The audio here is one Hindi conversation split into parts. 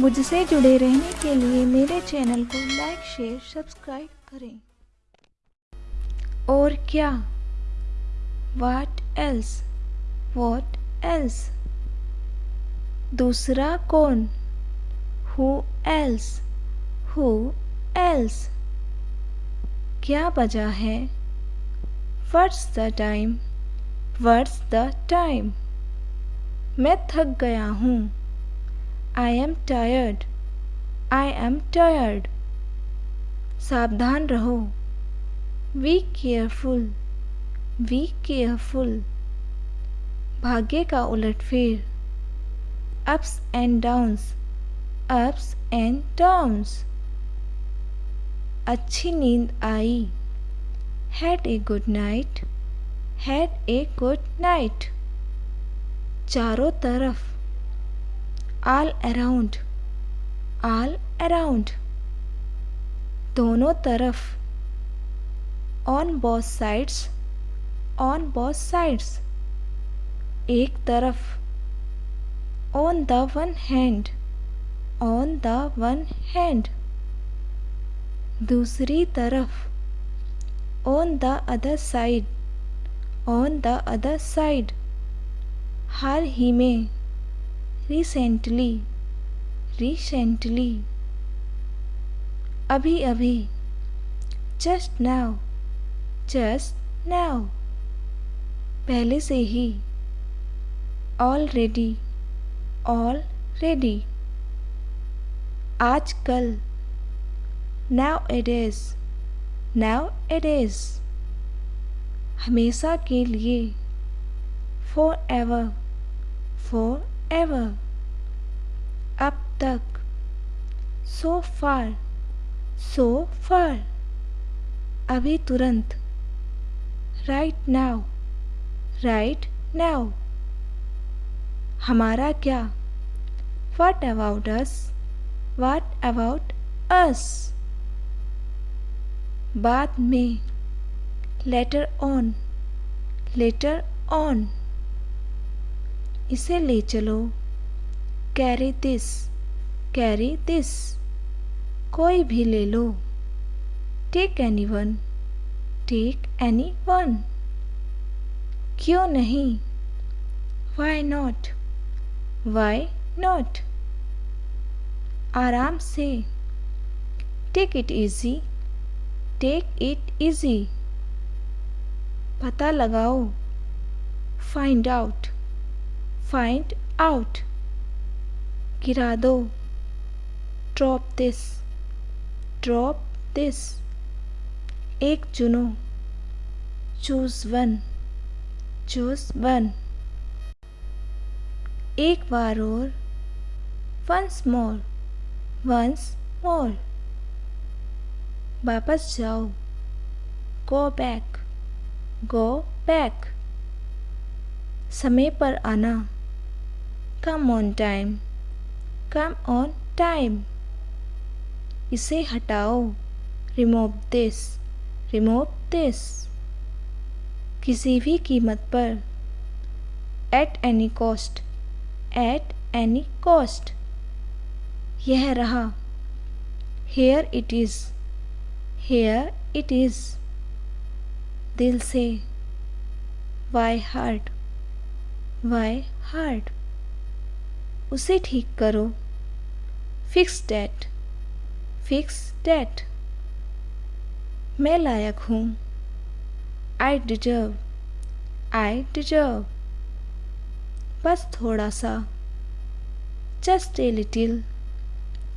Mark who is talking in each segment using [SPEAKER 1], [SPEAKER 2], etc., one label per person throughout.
[SPEAKER 1] मुझसे जुड़े रहने के लिए मेरे चैनल को लाइक, शेयर, सब्सक्राइब करें। और क्या? वाट एल्स वॉट एल्स दूसरा कौन? हु एल्स हु एल्स क्या बजा है? What's the time what's the time मैं थक गया हूँ। I am tired I am tired सावधान रहो. वी केयरफुल वी केयरफुल भाग्य का उलटफेर. Ups and downs ups and downs अच्छी नींद आई. Had a good night had a good night चारों तरफ़. ऑल अराउंड ऑल अराउंड दोनों तरफ़ on both sides on both sides एक तरफ़ on the one hand on the one hand दूसरी तरफ़ on the other side on the other side हाल ही में रिसेंटली रिसेंटली अभी अभी जस्ट नाउ जस्ट नाउ पहले से ही ऑलरेडी ऑलरेडी आजकल now it is now it is हमेशा के लिए फॉर एवर फॉर ever अब तक so far so far अभी तुरंत right now right now हमारा क्या what about us what about us बाद में later on later on इसे ले चलो। Carry this carry this. कोई भी ले लो। Take any one take any one क्यों नहीं? वाई नॉट वाई नॉट आराम से। Take it easy take it easy पता लगाओ। फाइंड आउट फाइंड आउट गिरा दो। ड्रॉप दिस ड्रॉप दिस एक चुनो। चूज़ वन चूज़ वन एक बार और। वंस मोर वंस मोर वापस जाओ। गो बैक गो बैक समय पर आना। Come on time come on time इसे हटाओ. रिमूव दिस रिमूव दिस किसी भी कीमत पर. At any cost at any cost यह रहा. Here it is here it is दिल से. वाई हार्ट वाई हार्ट उसे ठीक करो। फिक्स डेट फिक्स डेट मैं लायक हूँ। आई डिजर्व आई डिजर्व बस थोड़ा सा। Just a little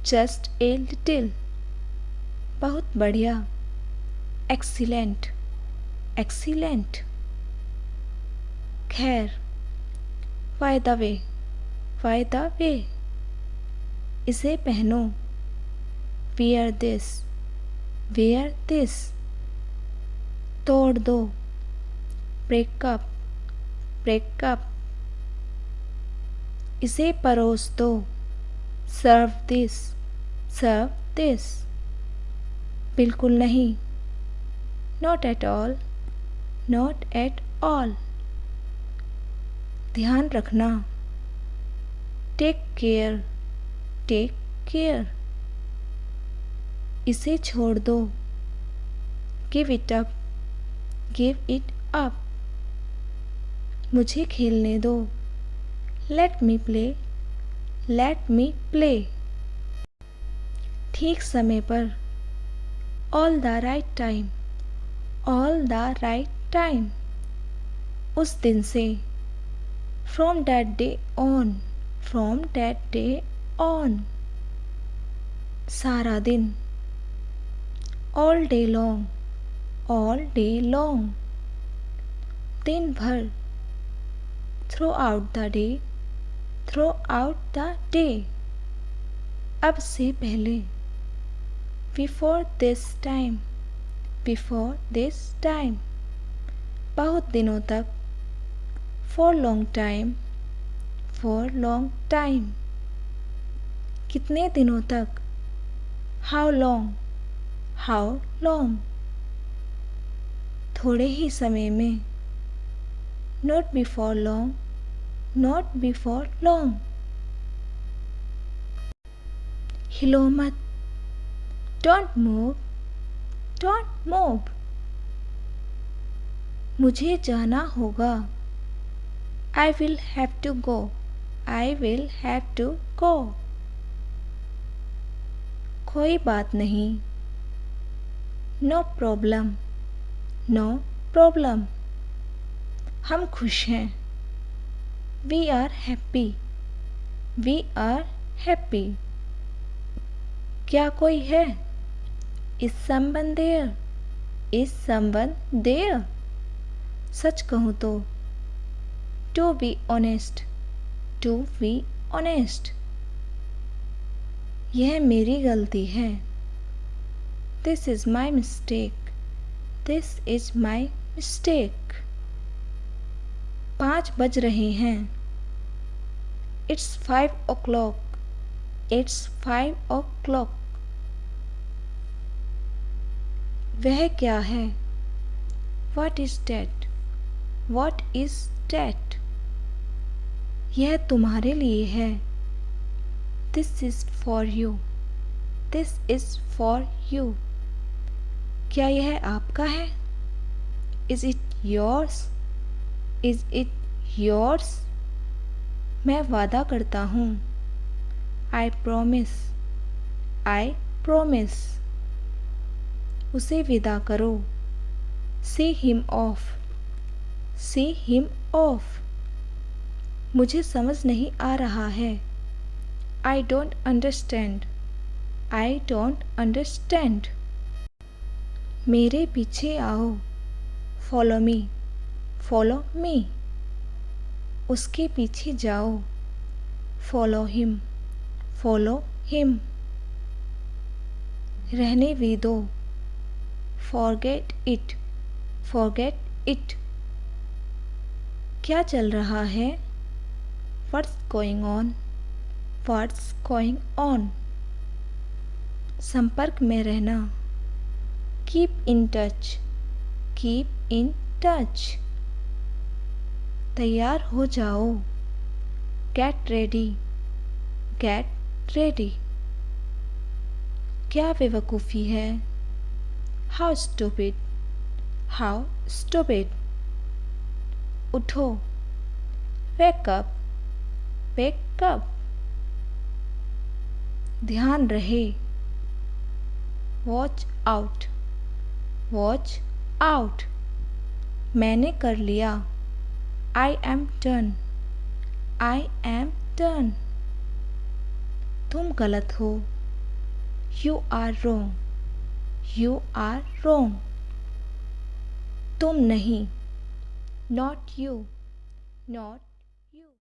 [SPEAKER 1] just a little बहुत बढ़िया। एक्सीलेंट एक्सीलेंट खैर by the way by the way. इसे पहनो। वेयर दिस वेयर दिस तोड़ दो। ब्रेकअप ब्रेकअप इसे परोस दो। सर्व दिस सर्व दिस बिल्कुल नहीं। Not at all not at all ध्यान रखना। टेक केयर टेक केयर इसे छोड़ दो। Give it up give it up मुझे खेलने दो। Let me play let me play ठीक समय पर। All the right time all the right time उस दिन से। From that day on from that day on सारा दिन all day long all day long दिन भर throughout the day throughout the day अब से पहले before this time before this time बहुत दिनों तक for long time for long time कितने दिनों तक? हाउ लॉन्ग हाउ लॉन्ग थोड़े ही समय में। Not before long not before long हिलो मत डोंट मूव डोंट मूव मुझे जाना होगा। I will have to go I will have to go कोई बात नहीं। नो प्रॉब्लम नो प्रॉब्लम हम खुश हैं। We are happy we are happy क्या कोई है? इस संबंध देयर इस संबंध देयर सच कहूँ तो to be honest to be honest यह मेरी गलती है। This is my mistake this is my mistake पाँच बज रहे हैं। It's five o'clock it's five o'clock वह क्या है? What is that what is that यह तुम्हारे लिए है। This is for you this is for you क्या यह आपका है? Is it yours is it yours मैं वादा करता हूँ। आई प्रोमिस आई प्रोमिस उसे विदा करो। See him off see him off मुझे समझ नहीं आ रहा है। I don't understand I don't understand मेरे पीछे आओ। फॉलो मी फॉलो मी उसके पीछे जाओ। फॉलो हिम फॉलो हिम रहने भी दो। फॉरगेट इट फॉरगेट इट क्या चल रहा है? What's going on what's going on संपर्क में रहना। Keep in touch keep in touch तैयार हो जाओ। गेट रेडी गेट रेडी क्या बेवकूफ़ी है? How stupid! How stupid! उठो। Wake wake ध्यान रहे। Watch out. Watch out. मैंने कर लिया। I am turn I am turn तुम गलत हो। You are wrong you are wrong तुम नहीं। Not you not